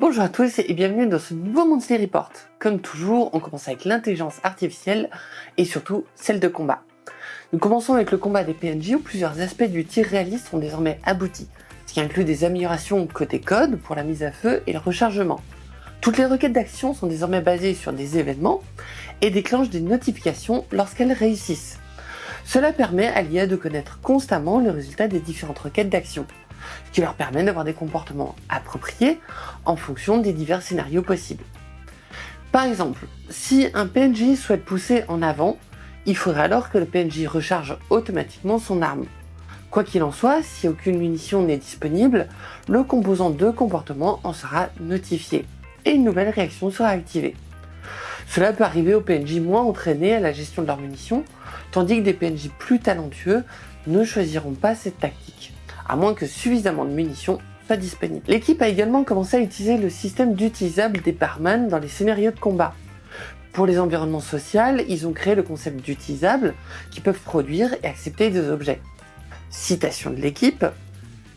Bonjour à tous et bienvenue dans ce nouveau Monthly Report. Comme toujours, on commence avec l'intelligence artificielle et surtout celle de combat. Nous commençons avec le combat des PNJ où plusieurs aspects du tir réaliste sont désormais aboutis, ce qui inclut des améliorations côté code pour la mise à feu et le rechargement. Toutes les requêtes d'action sont désormais basées sur des événements et déclenchent des notifications lorsqu'elles réussissent. Cela permet à l'IA de connaître constamment le résultat des différentes requêtes d'action qui leur permet d'avoir des comportements appropriés en fonction des divers scénarios possibles. Par exemple, si un PNJ souhaite pousser en avant, il faudrait alors que le PNJ recharge automatiquement son arme. Quoi qu'il en soit, si aucune munition n'est disponible, le composant de comportement en sera notifié et une nouvelle réaction sera activée. Cela peut arriver aux PNJ moins entraînés à la gestion de leurs munitions, tandis que des PNJ plus talentueux ne choisiront pas cette tactique à moins que suffisamment de munitions soient disponibles. L'équipe a également commencé à utiliser le système d'utilisable des barman dans les scénarios de combat. Pour les environnements sociaux, ils ont créé le concept d'utilisable qui peuvent produire et accepter des objets. Citation de l'équipe,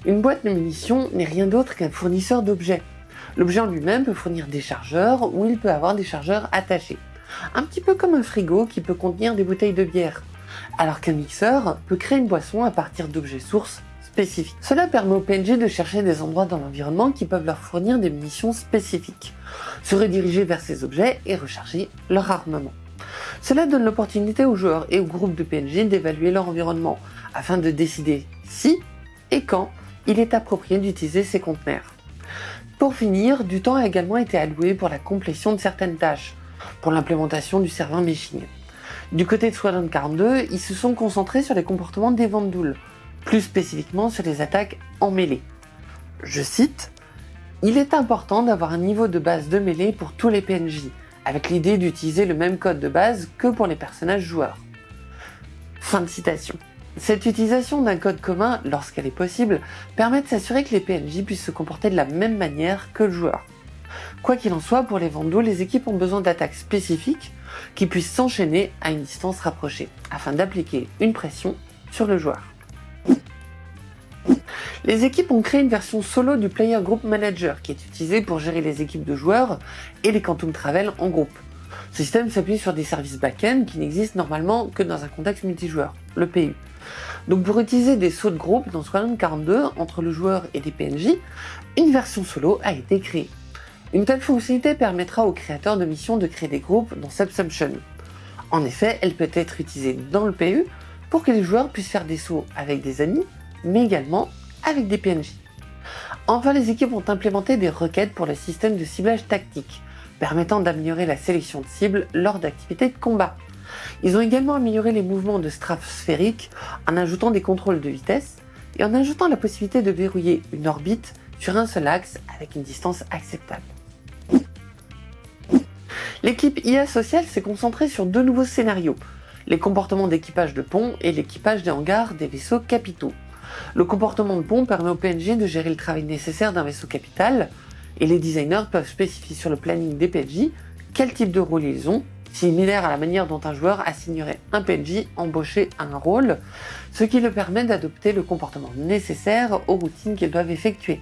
une boîte de munitions n'est rien d'autre qu'un fournisseur d'objets. L'objet en lui-même peut fournir des chargeurs ou il peut avoir des chargeurs attachés. Un petit peu comme un frigo qui peut contenir des bouteilles de bière, alors qu'un mixeur peut créer une boisson à partir d'objets sources cela permet aux PNJ de chercher des endroits dans l'environnement qui peuvent leur fournir des munitions spécifiques, se rediriger vers ces objets et recharger leur armement. Cela donne l'opportunité aux joueurs et aux groupes de PNJ d'évaluer leur environnement, afin de décider si et quand il est approprié d'utiliser ces conteneurs. Pour finir, du temps a également été alloué pour la complétion de certaines tâches, pour l'implémentation du serveur meshing. Du côté de Squadron 42, ils se sont concentrés sur les comportements des Vandouls, plus spécifiquement sur les attaques en mêlée. Je cite Il est important d'avoir un niveau de base de mêlée pour tous les PNJ, avec l'idée d'utiliser le même code de base que pour les personnages joueurs. Fin de citation. Cette utilisation d'un code commun, lorsqu'elle est possible, permet de s'assurer que les PNJ puissent se comporter de la même manière que le joueur. Quoi qu'il en soit, pour les Vando, les équipes ont besoin d'attaques spécifiques qui puissent s'enchaîner à une distance rapprochée, afin d'appliquer une pression sur le joueur. Les équipes ont créé une version solo du Player Group Manager qui est utilisée pour gérer les équipes de joueurs et les Quantum Travel en groupe. Ce système s'appuie sur des services back-end qui n'existent normalement que dans un contexte multijoueur, le PU. Donc pour utiliser des sauts de groupe dans Squadron 42 entre le joueur et des PNJ, une version solo a été créée. Une telle fonctionnalité permettra aux créateurs de missions de créer des groupes dans Subsumption. En effet, elle peut être utilisée dans le PU pour que les joueurs puissent faire des sauts avec des amis, mais également avec des PNJ. Enfin, les équipes ont implémenté des requêtes pour le système de ciblage tactique, permettant d'améliorer la sélection de cibles lors d'activités de combat. Ils ont également amélioré les mouvements de strafe sphérique en ajoutant des contrôles de vitesse et en ajoutant la possibilité de verrouiller une orbite sur un seul axe avec une distance acceptable. L'équipe IA sociale s'est concentrée sur deux nouveaux scénarios, les comportements d'équipage de pont et l'équipage des hangars des vaisseaux capitaux. Le comportement de pont permet au PNJ de gérer le travail nécessaire d'un vaisseau capital, et les designers peuvent spécifier sur le planning des PNJ quel type de rôle ils ont, similaire à la manière dont un joueur assignerait un PNJ embauché à un rôle, ce qui le permet d'adopter le comportement nécessaire aux routines qu'ils doivent effectuer.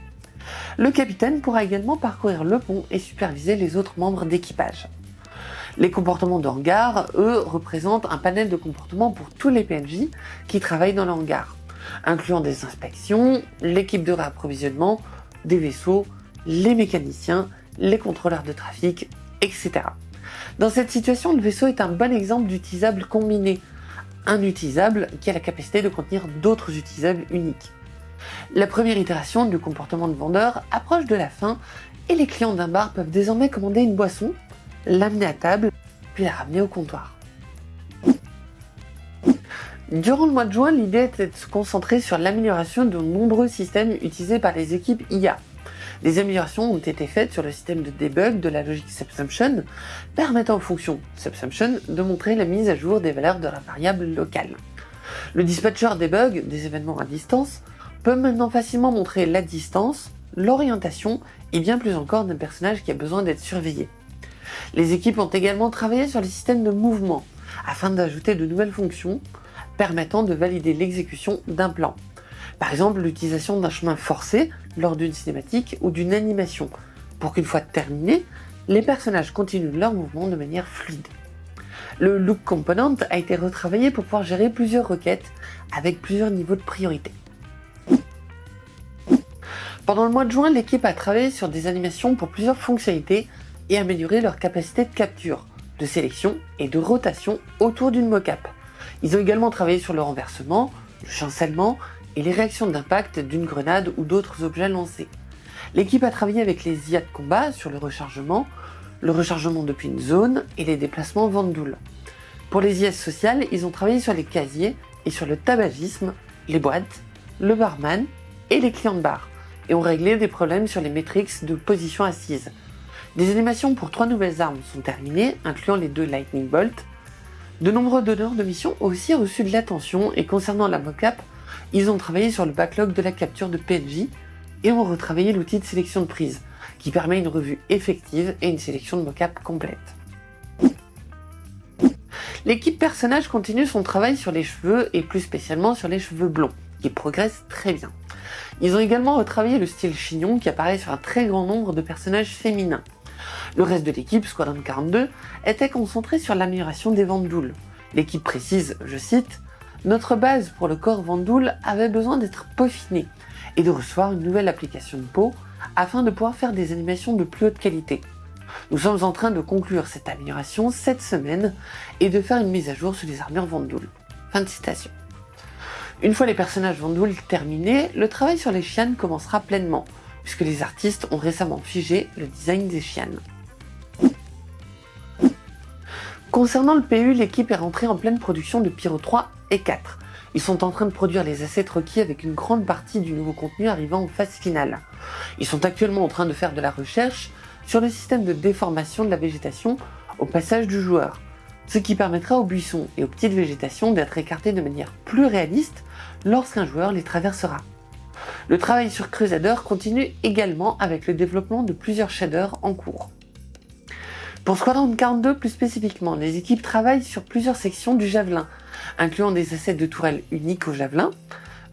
Le capitaine pourra également parcourir le pont et superviser les autres membres d'équipage. Les comportements de hangar, eux, représentent un panel de comportements pour tous les PNJ qui travaillent dans le hangar incluant des inspections, l'équipe de réapprovisionnement, des vaisseaux, les mécaniciens, les contrôleurs de trafic, etc. Dans cette situation, le vaisseau est un bon exemple d'utilisable combiné, un utilisable qui a la capacité de contenir d'autres utilisables uniques. La première itération du comportement de vendeur approche de la fin et les clients d'un bar peuvent désormais commander une boisson, l'amener à table, puis la ramener au comptoir. Durant le mois de juin, l'idée était de se concentrer sur l'amélioration de nombreux systèmes utilisés par les équipes IA. Des améliorations ont été faites sur le système de debug de la logique Subsumption, permettant aux fonctions Subsumption de montrer la mise à jour des valeurs de la variable locale. Le dispatcher debug des événements à distance peut maintenant facilement montrer la distance, l'orientation et bien plus encore d'un personnage qui a besoin d'être surveillé. Les équipes ont également travaillé sur les systèmes de mouvement, afin d'ajouter de nouvelles fonctions, permettant de valider l'exécution d'un plan. Par exemple, l'utilisation d'un chemin forcé lors d'une cinématique ou d'une animation, pour qu'une fois terminé, les personnages continuent leur mouvement de manière fluide. Le Look Component a été retravaillé pour pouvoir gérer plusieurs requêtes avec plusieurs niveaux de priorité. Pendant le mois de juin, l'équipe a travaillé sur des animations pour plusieurs fonctionnalités et amélioré leur capacité de capture, de sélection et de rotation autour d'une mocap. Ils ont également travaillé sur le renversement, le chancellement et les réactions d'impact d'une grenade ou d'autres objets lancés. L'équipe a travaillé avec les IA de combat sur le rechargement, le rechargement depuis une zone et les déplacements Vandoul. Pour les IS sociales, ils ont travaillé sur les casiers et sur le tabagisme, les boîtes, le barman et les clients de bar, et ont réglé des problèmes sur les métriques de position assise. Des animations pour trois nouvelles armes sont terminées, incluant les deux Lightning Bolt. De nombreux donneurs de missions ont aussi reçu de l'attention et concernant la mocap, ils ont travaillé sur le backlog de la capture de PNJ et ont retravaillé l'outil de sélection de prise, qui permet une revue effective et une sélection de mocap complète. L'équipe personnage continue son travail sur les cheveux et plus spécialement sur les cheveux blonds, qui progressent très bien. Ils ont également retravaillé le style chignon qui apparaît sur un très grand nombre de personnages féminins. Le reste de l'équipe, Squadron 42, était concentré sur l'amélioration des Vandoul. L'équipe précise, je cite, Notre base pour le corps Vandoul avait besoin d'être peaufinée et de recevoir une nouvelle application de peau afin de pouvoir faire des animations de plus haute qualité. Nous sommes en train de conclure cette amélioration cette semaine et de faire une mise à jour sur les armures Vandoul. Fin de citation. Une fois les personnages Vandoul terminés, le travail sur les chiennes commencera pleinement, puisque les artistes ont récemment figé le design des chiennes. Concernant le PU, l'équipe est rentrée en pleine production de Pyro 3 et 4. Ils sont en train de produire les assets requis avec une grande partie du nouveau contenu arrivant en phase finale. Ils sont actuellement en train de faire de la recherche sur le système de déformation de la végétation au passage du joueur, ce qui permettra aux buissons et aux petites végétations d'être écartés de manière plus réaliste lorsqu'un joueur les traversera. Le travail sur Crusader continue également avec le développement de plusieurs shaders en cours. Pour Squadron 42 plus spécifiquement, les équipes travaillent sur plusieurs sections du javelin, incluant des assets de tourelles uniques au javelin.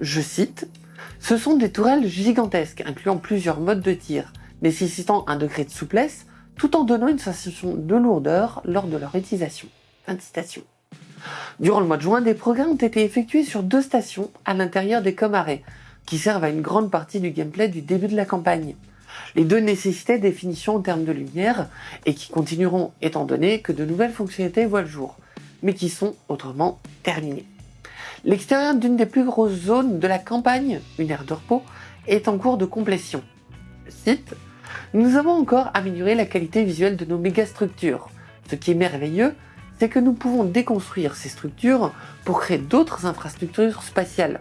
Je cite, Ce sont des tourelles gigantesques, incluant plusieurs modes de tir, nécessitant un degré de souplesse, tout en donnant une sensation de lourdeur lors de leur utilisation. Durant le mois de juin, des progrès ont été effectués sur deux stations à l'intérieur des Comarets, qui servent à une grande partie du gameplay du début de la campagne. Les deux nécessitaient des finitions en termes de lumière, et qui continueront étant donné que de nouvelles fonctionnalités voient le jour, mais qui sont autrement terminées. L'extérieur d'une des plus grosses zones de la campagne, une aire de repos, est en cours de complétion. Site Nous avons encore amélioré la qualité visuelle de nos mégastructures. Ce qui est merveilleux, c'est que nous pouvons déconstruire ces structures pour créer d'autres infrastructures spatiales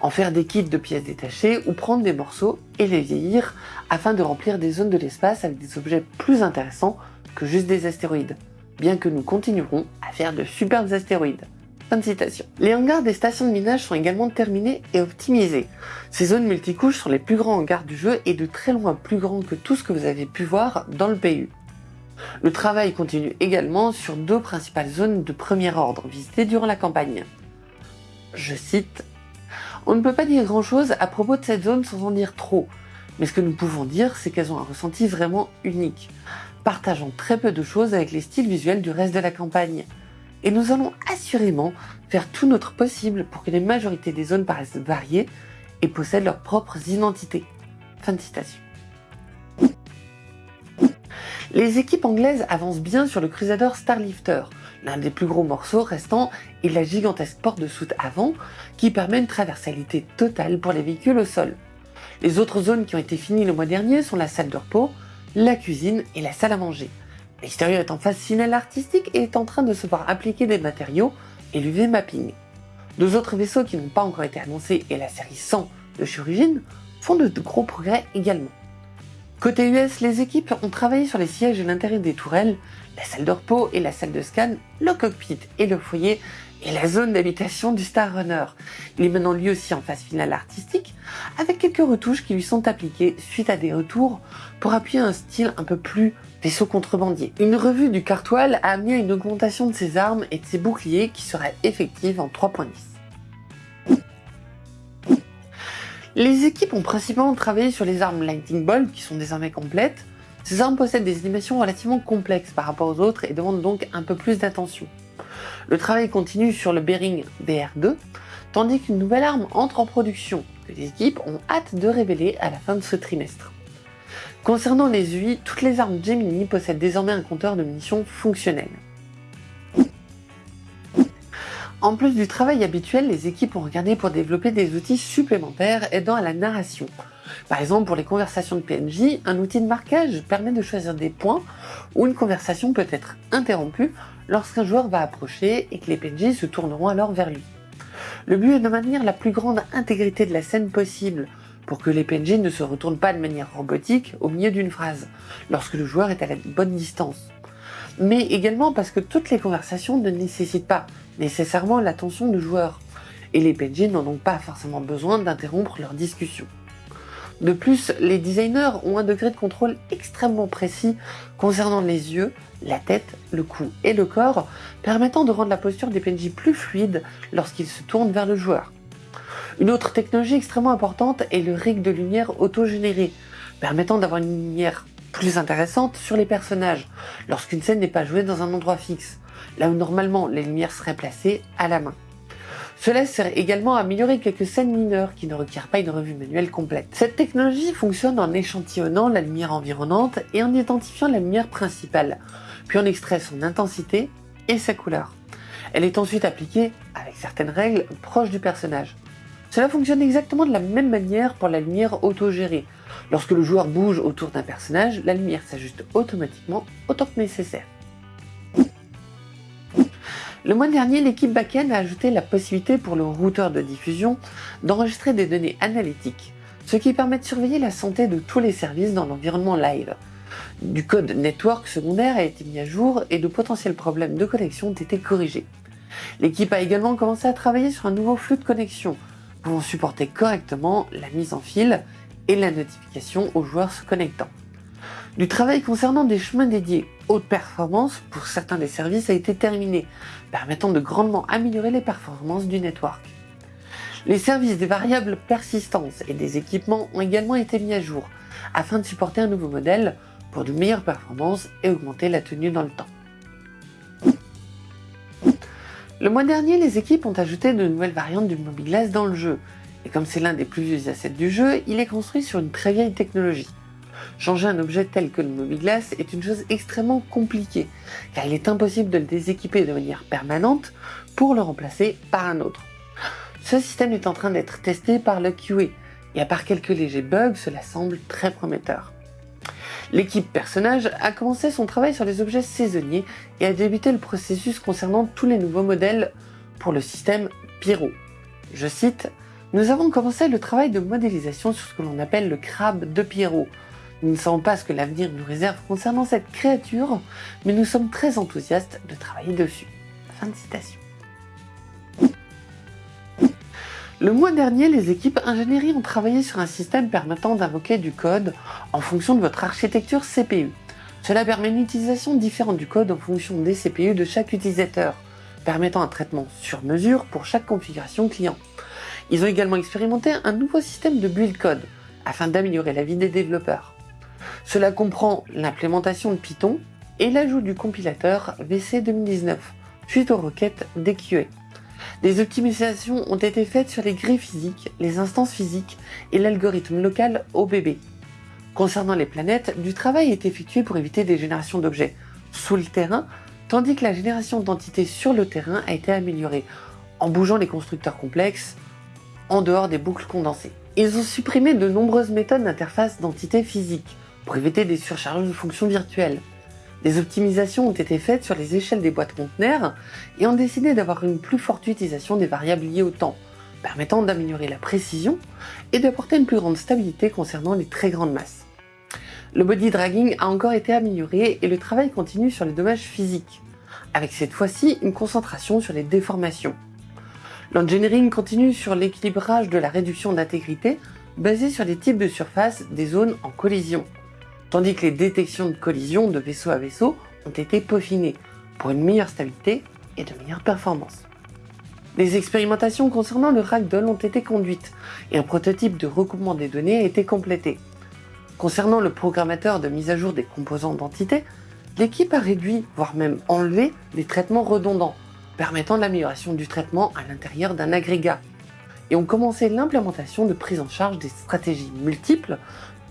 en faire des kits de pièces détachées ou prendre des morceaux et les vieillir afin de remplir des zones de l'espace avec des objets plus intéressants que juste des astéroïdes, bien que nous continuerons à faire de superbes astéroïdes. Fin de citation. Les hangars des stations de minage sont également terminés et optimisés. Ces zones multicouches sont les plus grands hangars du jeu et de très loin plus grands que tout ce que vous avez pu voir dans le PU. Le travail continue également sur deux principales zones de premier ordre visitées durant la campagne. Je cite on ne peut pas dire grand chose à propos de cette zone sans en dire trop, mais ce que nous pouvons dire, c'est qu'elles ont un ressenti vraiment unique, partageant très peu de choses avec les styles visuels du reste de la campagne. Et nous allons assurément faire tout notre possible pour que les majorités des zones paraissent variées et possèdent leurs propres identités. Fin de citation. Les équipes anglaises avancent bien sur le Crusader Starlifter, l'un des plus gros morceaux restants est la gigantesque porte de soute avant qui permet une traversalité totale pour les véhicules au sol. Les autres zones qui ont été finies le mois dernier sont la salle de repos, la cuisine et la salle à manger. L'extérieur est en phase finale artistique et est en train de se voir appliquer des matériaux et l'UV mapping. Deux autres vaisseaux qui n'ont pas encore été annoncés et la série 100 de Chirurgine font de gros progrès également. Côté US, les équipes ont travaillé sur les sièges et l'intérieur des tourelles, la salle de repos et la salle de scan, le cockpit et le foyer, et la zone d'habitation du Star Runner. Il est maintenant lui aussi en phase finale artistique, avec quelques retouches qui lui sont appliquées suite à des retours pour appuyer un style un peu plus vaisseau contrebandier. Une revue du Cartoile a amené à une augmentation de ses armes et de ses boucliers qui sera effective en 3.10. Les équipes ont principalement travaillé sur les armes Lightning Bolt qui sont désormais complètes, Ces armes possèdent des animations relativement complexes par rapport aux autres et demandent donc un peu plus d'attention. Le travail continue sur le Bearing BR2, tandis qu'une nouvelle arme entre en production, que les équipes ont hâte de révéler à la fin de ce trimestre. Concernant les UI, toutes les armes Gemini possèdent désormais un compteur de munitions fonctionnel. En plus du travail habituel, les équipes ont regardé pour développer des outils supplémentaires aidant à la narration. Par exemple, pour les conversations de PNJ, un outil de marquage permet de choisir des points où une conversation peut être interrompue lorsqu'un joueur va approcher et que les PNJ se tourneront alors vers lui. Le but est de maintenir la plus grande intégrité de la scène possible pour que les PNJ ne se retournent pas de manière robotique au milieu d'une phrase, lorsque le joueur est à la bonne distance. Mais également parce que toutes les conversations ne nécessitent pas nécessairement l'attention du joueur, et les PNJ n'ont donc pas forcément besoin d'interrompre leur discussion. De plus, les designers ont un degré de contrôle extrêmement précis concernant les yeux, la tête, le cou et le corps, permettant de rendre la posture des PNJ plus fluide lorsqu'ils se tournent vers le joueur. Une autre technologie extrêmement importante est le rig de lumière auto-généré, permettant d'avoir une lumière plus intéressante sur les personnages, lorsqu'une scène n'est pas jouée dans un endroit fixe, là où normalement les lumières seraient placées à la main. Cela sert également à améliorer quelques scènes mineures qui ne requièrent pas une revue manuelle complète. Cette technologie fonctionne en échantillonnant la lumière environnante et en identifiant la lumière principale, puis on extrait son intensité et sa couleur. Elle est ensuite appliquée, avec certaines règles, proches du personnage. Cela fonctionne exactement de la même manière pour la lumière autogérée. Lorsque le joueur bouge autour d'un personnage, la lumière s'ajuste automatiquement autant que nécessaire. Le mois dernier, l'équipe backend a ajouté la possibilité pour le routeur de diffusion d'enregistrer des données analytiques, ce qui permet de surveiller la santé de tous les services dans l'environnement live. Du code network secondaire a été mis à jour et de potentiels problèmes de connexion ont été corrigés. L'équipe a également commencé à travailler sur un nouveau flux de connexion, pouvant supporter correctement la mise en fil et la notification aux joueurs se connectant. Du travail concernant des chemins dédiés haute performance pour certains des services a été terminé, permettant de grandement améliorer les performances du network. Les services des variables persistance et des équipements ont également été mis à jour, afin de supporter un nouveau modèle pour de meilleures performances et augmenter la tenue dans le temps. Le mois dernier, les équipes ont ajouté de nouvelles variantes du Mobilglass dans le jeu, et comme c'est l'un des plus vieux assets du jeu, il est construit sur une très vieille technologie. Changer un objet tel que le Mobilglass est une chose extrêmement compliquée, car il est impossible de le déséquiper de manière permanente pour le remplacer par un autre. Ce système est en train d'être testé par le QA, et à part quelques légers bugs, cela semble très prometteur. L'équipe personnage a commencé son travail sur les objets saisonniers et a débuté le processus concernant tous les nouveaux modèles pour le système Pyro. Je cite, Nous avons commencé le travail de modélisation sur ce que l'on appelle le crabe de Pyro, nous ne savons pas ce que l'avenir nous réserve concernant cette créature, mais nous sommes très enthousiastes de travailler dessus. Fin de citation. Le mois dernier, les équipes ingénierie ont travaillé sur un système permettant d'invoquer du code en fonction de votre architecture CPU. Cela permet une utilisation différente du code en fonction des CPU de chaque utilisateur, permettant un traitement sur mesure pour chaque configuration client. Ils ont également expérimenté un nouveau système de build code, afin d'améliorer la vie des développeurs. Cela comprend l'implémentation de Python et l'ajout du compilateur VC 2019, suite aux requêtes DQA. Des optimisations ont été faites sur les grilles physiques, les instances physiques et l'algorithme local OBB. Concernant les planètes, du travail est effectué pour éviter des générations d'objets sous le terrain, tandis que la génération d'entités sur le terrain a été améliorée, en bougeant les constructeurs complexes en dehors des boucles condensées. Ils ont supprimé de nombreuses méthodes d'interface d'entités physiques, pour éviter des surcharges de fonctions virtuelles. Des optimisations ont été faites sur les échelles des boîtes conteneurs et ont décidé d'avoir une plus forte utilisation des variables liées au temps, permettant d'améliorer la précision et d'apporter une plus grande stabilité concernant les très grandes masses. Le body dragging a encore été amélioré et le travail continue sur les dommages physiques, avec cette fois-ci une concentration sur les déformations. L'engineering continue sur l'équilibrage de la réduction d'intégrité basée sur les types de surfaces des zones en collision tandis que les détections de collision de vaisseau à vaisseau ont été peaufinées pour une meilleure stabilité et de meilleures performances. Les expérimentations concernant le ragdoll ont été conduites et un prototype de recoupement des données a été complété. Concernant le programmateur de mise à jour des composants d'entité, l'équipe a réduit, voire même enlevé, les traitements redondants, permettant l'amélioration du traitement à l'intérieur d'un agrégat, et ont commencé l'implémentation de prise en charge des stratégies multiples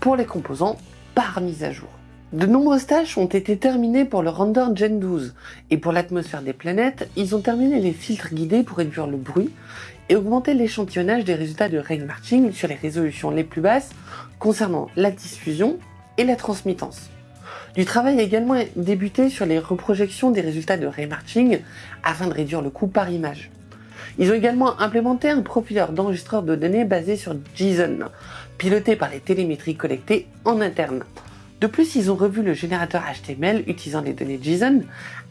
pour les composants par mise à jour. De nombreuses tâches ont été terminées pour le render Gen 12, et pour l'atmosphère des planètes, ils ont terminé les filtres guidés pour réduire le bruit et augmenter l'échantillonnage des résultats de rain marching sur les résolutions les plus basses concernant la diffusion et la transmittance. Du travail a également débuté sur les reprojections des résultats de ray marching afin de réduire le coût par image. Ils ont également implémenté un profileur d'enregistreur de données basé sur JSON, piloté par les télémétries collectées en interne. De plus, ils ont revu le générateur HTML utilisant les données JSON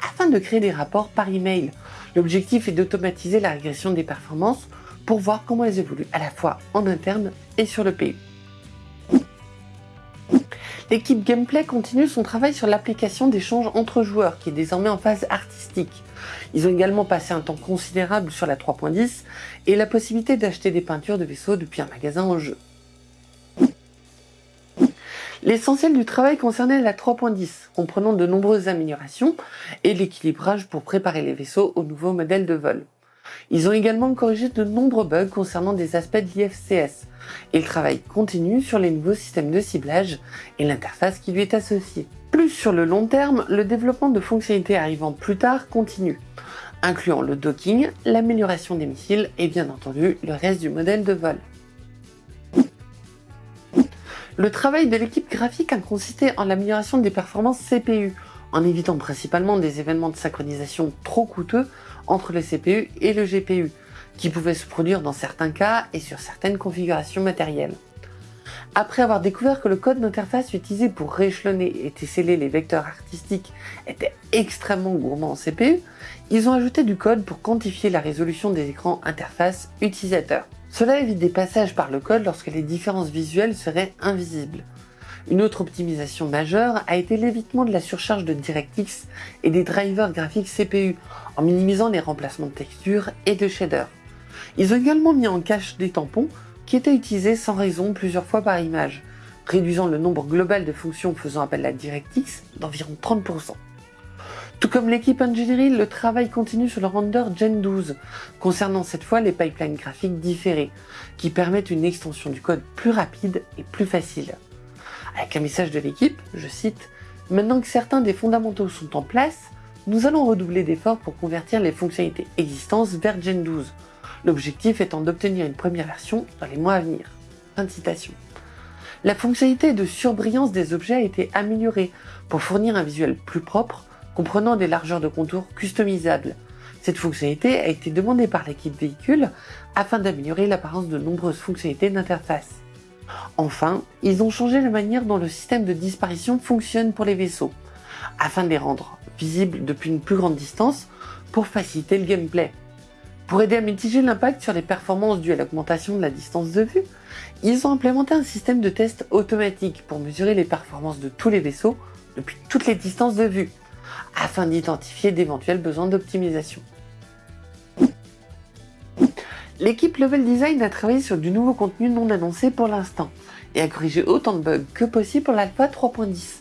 afin de créer des rapports par email. L'objectif est d'automatiser la régression des performances pour voir comment elles évoluent à la fois en interne et sur le PU. L'équipe Gameplay continue son travail sur l'application d'échanges entre joueurs qui est désormais en phase artistique. Ils ont également passé un temps considérable sur la 3.10 et la possibilité d'acheter des peintures de vaisseaux depuis un magasin en jeu. L'essentiel du travail concernait la 3.10, comprenant de nombreuses améliorations et l'équilibrage pour préparer les vaisseaux au nouveau modèle de vol. Ils ont également corrigé de nombreux bugs concernant des aspects de l'IFCS, et le travail continue sur les nouveaux systèmes de ciblage et l'interface qui lui est associée. Plus sur le long terme, le développement de fonctionnalités arrivant plus tard continue, incluant le docking, l'amélioration des missiles et bien entendu le reste du modèle de vol. Le travail de l'équipe graphique a consisté en l'amélioration des performances CPU, en évitant principalement des événements de synchronisation trop coûteux entre le CPU et le GPU, qui pouvaient se produire dans certains cas et sur certaines configurations matérielles. Après avoir découvert que le code d'interface utilisé pour rééchelonner et tesseller les vecteurs artistiques était extrêmement gourmand en CPU, ils ont ajouté du code pour quantifier la résolution des écrans interface utilisateurs. Cela évite des passages par le code lorsque les différences visuelles seraient invisibles. Une autre optimisation majeure a été l'évitement de la surcharge de DirectX et des drivers graphiques CPU en minimisant les remplacements de textures et de shaders. Ils ont également mis en cache des tampons qui étaient utilisés sans raison plusieurs fois par image, réduisant le nombre global de fonctions faisant appel à DirectX d'environ 30%. Tout comme l'équipe Engineering, le travail continue sur le render Gen 12, concernant cette fois les pipelines graphiques différés, qui permettent une extension du code plus rapide et plus facile. Avec un message de l'équipe, je cite, Maintenant que certains des fondamentaux sont en place, nous allons redoubler d'efforts pour convertir les fonctionnalités existantes vers Gen 12, l'objectif étant d'obtenir une première version dans les mois à venir. Fin de citation. La fonctionnalité de surbrillance des objets a été améliorée pour fournir un visuel plus propre comprenant des largeurs de contours customisables. Cette fonctionnalité a été demandée par l'équipe véhicule afin d'améliorer l'apparence de nombreuses fonctionnalités d'interface. Enfin, ils ont changé la manière dont le système de disparition fonctionne pour les vaisseaux, afin de les rendre visibles depuis une plus grande distance pour faciliter le gameplay. Pour aider à mitiger l'impact sur les performances dues à l'augmentation de la distance de vue, ils ont implémenté un système de test automatique pour mesurer les performances de tous les vaisseaux depuis toutes les distances de vue, afin d'identifier d'éventuels besoins d'optimisation. L'équipe Level Design a travaillé sur du nouveau contenu non annoncé pour l'instant et a corrigé autant de bugs que possible pour l'alpha 3.10.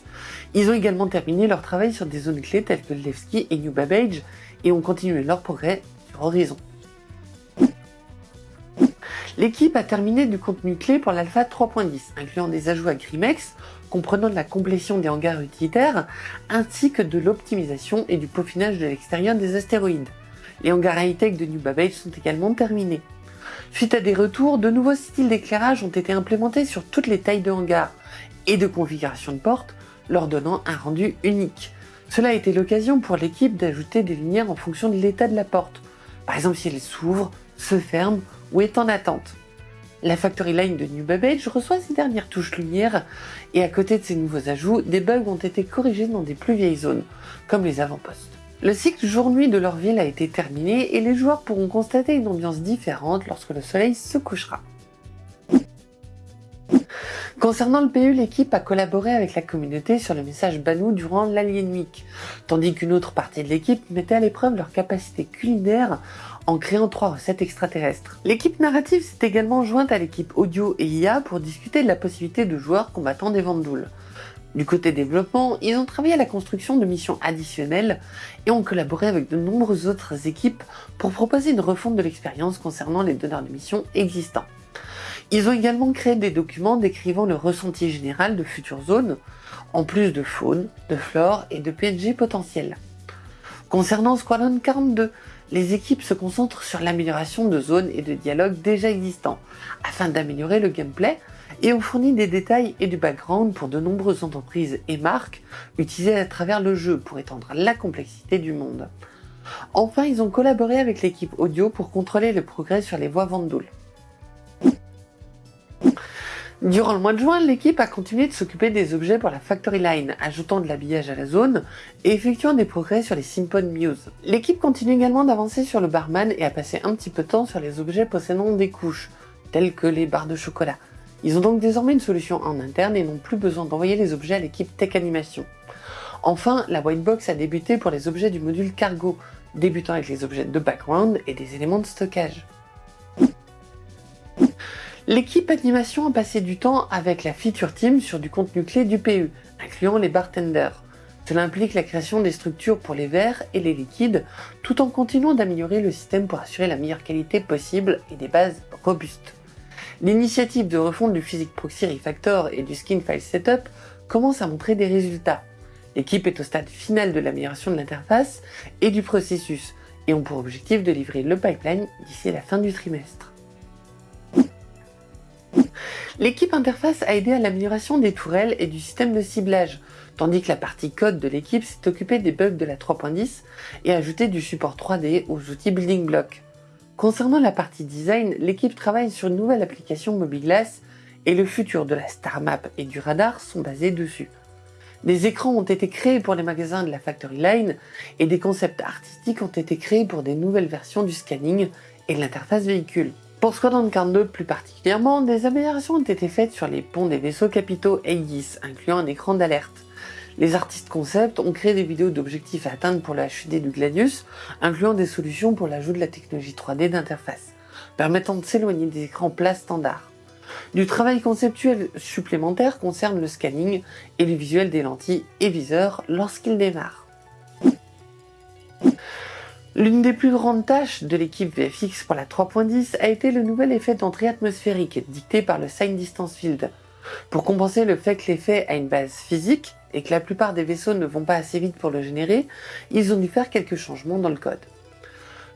Ils ont également terminé leur travail sur des zones clés telles que Levski et New Babbage et ont continué leur progrès sur Horizon. L'équipe a terminé du contenu clé pour l'alpha 3.10, incluant des ajouts à Grimex, comprenant de la complétion des hangars utilitaires, ainsi que de l'optimisation et du peaufinage de l'extérieur des astéroïdes. Les hangars high-tech de New Babbage sont également terminés. Suite à des retours, de nouveaux styles d'éclairage ont été implémentés sur toutes les tailles de hangars et de configuration de portes, leur donnant un rendu unique. Cela a été l'occasion pour l'équipe d'ajouter des lumières en fonction de l'état de la porte, par exemple si elle s'ouvre, se ferme ou est en attente. La Factory Line de New Babbage reçoit ces dernières touches lumière et à côté de ces nouveaux ajouts, des bugs ont été corrigés dans des plus vieilles zones, comme les avant-postes. Le cycle jour-nuit de leur ville a été terminé et les joueurs pourront constater une ambiance différente lorsque le soleil se couchera. Concernant le PU, l'équipe a collaboré avec la communauté sur le message Banou durant l'Alien Week, tandis qu'une autre partie de l'équipe mettait à l'épreuve leur capacité culinaire en créant trois recettes extraterrestres. L'équipe narrative s'est également jointe à l'équipe audio et IA pour discuter de la possibilité de joueurs combattant des Vandouls. Du côté développement, ils ont travaillé à la construction de missions additionnelles et ont collaboré avec de nombreuses autres équipes pour proposer une refonte de l'expérience concernant les donneurs de missions existants. Ils ont également créé des documents décrivant le ressenti général de futures zones, en plus de faune, de flore et de PNG potentiels. Concernant Squadron 42, les équipes se concentrent sur l'amélioration de zones et de dialogues déjà existants, afin d'améliorer le gameplay, et ont fourni des détails et du background pour de nombreuses entreprises et marques utilisées à travers le jeu pour étendre la complexité du monde. Enfin, ils ont collaboré avec l'équipe audio pour contrôler le progrès sur les voies Vandoul. Durant le mois de juin, l'équipe a continué de s'occuper des objets pour la Factory Line, ajoutant de l'habillage à la zone et effectuant des progrès sur les Simpon Muse. L'équipe continue également d'avancer sur le barman et a passé un petit peu de temps sur les objets possédant des couches, telles que les barres de chocolat. Ils ont donc désormais une solution en interne et n'ont plus besoin d'envoyer les objets à l'équipe Tech Animation. Enfin, la white box a débuté pour les objets du module cargo, débutant avec les objets de background et des éléments de stockage. L'équipe animation a passé du temps avec la feature team sur du contenu clé du PU, incluant les bartenders. Cela implique la création des structures pour les verres et les liquides, tout en continuant d'améliorer le système pour assurer la meilleure qualité possible et des bases robustes. L'initiative de refonte du Physique Proxy Refactor et du Skin File Setup commence à montrer des résultats. L'équipe est au stade final de l'amélioration de l'interface et du processus, et ont pour objectif de livrer le pipeline d'ici la fin du trimestre. L'équipe interface a aidé à l'amélioration des tourelles et du système de ciblage, tandis que la partie code de l'équipe s'est occupée des bugs de la 3.10 et a ajouté du support 3D aux outils Building Block. Concernant la partie design, l'équipe travaille sur une nouvelle application MobiGlass et le futur de la Star Map et du radar sont basés dessus. Des écrans ont été créés pour les magasins de la Factory Line et des concepts artistiques ont été créés pour des nouvelles versions du scanning et de l'interface véhicule. Pour Squadron 42 plus particulièrement, des améliorations ont été faites sur les ponts des vaisseaux capitaux Aegis, incluant un écran d'alerte. Les artistes concept ont créé des vidéos d'objectifs à atteindre pour le HUD du Gladius, incluant des solutions pour l'ajout de la technologie 3D d'interface, permettant de s'éloigner des écrans plats standards. Du travail conceptuel supplémentaire concerne le scanning et le visuel des lentilles et viseurs lorsqu'ils démarrent. L'une des plus grandes tâches de l'équipe VFX pour la 3.10 a été le nouvel effet d'entrée atmosphérique dicté par le Sign Distance Field. Pour compenser le fait que l'effet a une base physique et que la plupart des vaisseaux ne vont pas assez vite pour le générer, ils ont dû faire quelques changements dans le code.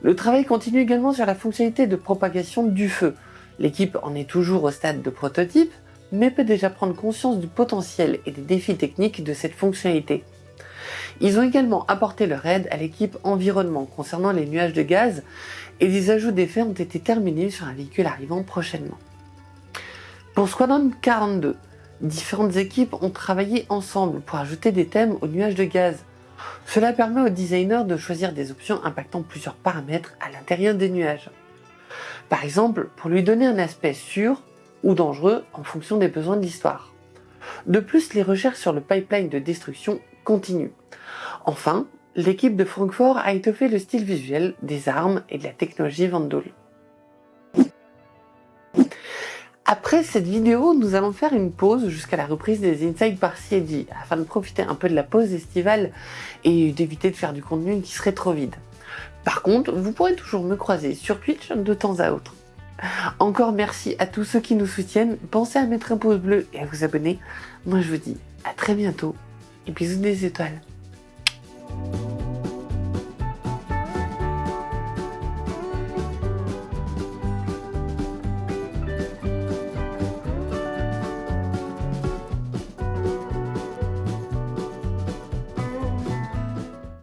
Le travail continue également sur la fonctionnalité de propagation du feu. L'équipe en est toujours au stade de prototype, mais peut déjà prendre conscience du potentiel et des défis techniques de cette fonctionnalité. Ils ont également apporté leur aide à l'équipe environnement concernant les nuages de gaz et des ajouts d'effets ont été terminés sur un véhicule arrivant prochainement. Pour Squadron 42, différentes équipes ont travaillé ensemble pour ajouter des thèmes aux nuages de gaz. Cela permet aux designers de choisir des options impactant plusieurs paramètres à l'intérieur des nuages. Par exemple, pour lui donner un aspect sûr ou dangereux en fonction des besoins de l'histoire. De plus, les recherches sur le pipeline de destruction continuent. Enfin, l'équipe de Francfort a étoffé le style visuel des armes et de la technologie Vandal. Après cette vidéo, nous allons faire une pause jusqu'à la reprise des Inside par CID afin de profiter un peu de la pause estivale et d'éviter de faire du contenu qui serait trop vide. Par contre, vous pourrez toujours me croiser sur Twitch de temps à autre. Encore merci à tous ceux qui nous soutiennent, pensez à mettre un pouce bleu et à vous abonner. Moi je vous dis à très bientôt et bisous des étoiles.